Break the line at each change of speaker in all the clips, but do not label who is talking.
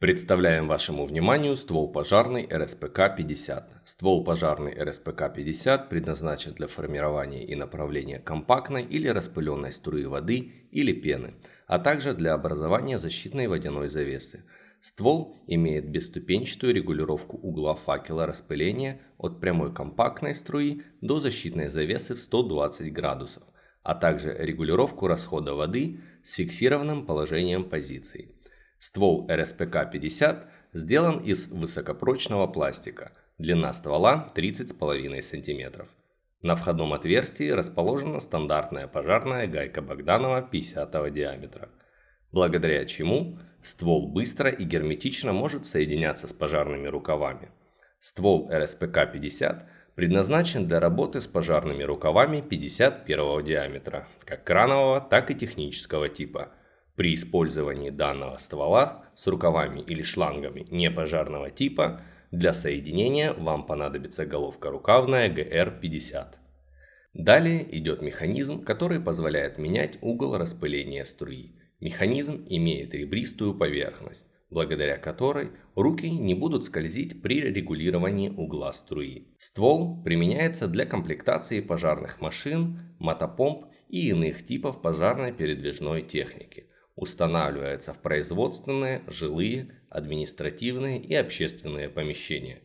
Представляем вашему вниманию ствол пожарный РСПК-50. Ствол пожарный РСПК-50 предназначен для формирования и направления компактной или распыленной струи воды или пены, а также для образования защитной водяной завесы. Ствол имеет бесступенчатую регулировку угла факела распыления от прямой компактной струи до защитной завесы в 120 градусов, а также регулировку расхода воды с фиксированным положением позиции. Ствол РСПК-50 сделан из высокопрочного пластика, длина ствола 30,5 см. На входном отверстии расположена стандартная пожарная гайка Богданова 50 диаметра, благодаря чему ствол быстро и герметично может соединяться с пожарными рукавами. Ствол РСПК-50 предназначен для работы с пожарными рукавами 51 диаметра, как кранового, так и технического типа – при использовании данного ствола с рукавами или шлангами непожарного типа для соединения вам понадобится головка рукавная GR50. Далее идет механизм, который позволяет менять угол распыления струи. Механизм имеет ребристую поверхность, благодаря которой руки не будут скользить при регулировании угла струи. Ствол применяется для комплектации пожарных машин, мотопомп и иных типов пожарной передвижной техники – устанавливается в производственные, жилые, административные и общественные помещения.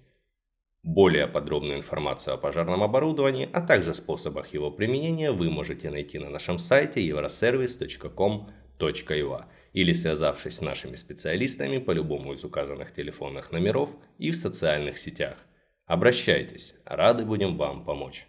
Более подробную информацию о пожарном оборудовании, а также способах его применения вы можете найти на нашем сайте euroservice.com.ua или связавшись с нашими специалистами по любому из указанных телефонных номеров и в социальных сетях. Обращайтесь, рады будем вам помочь.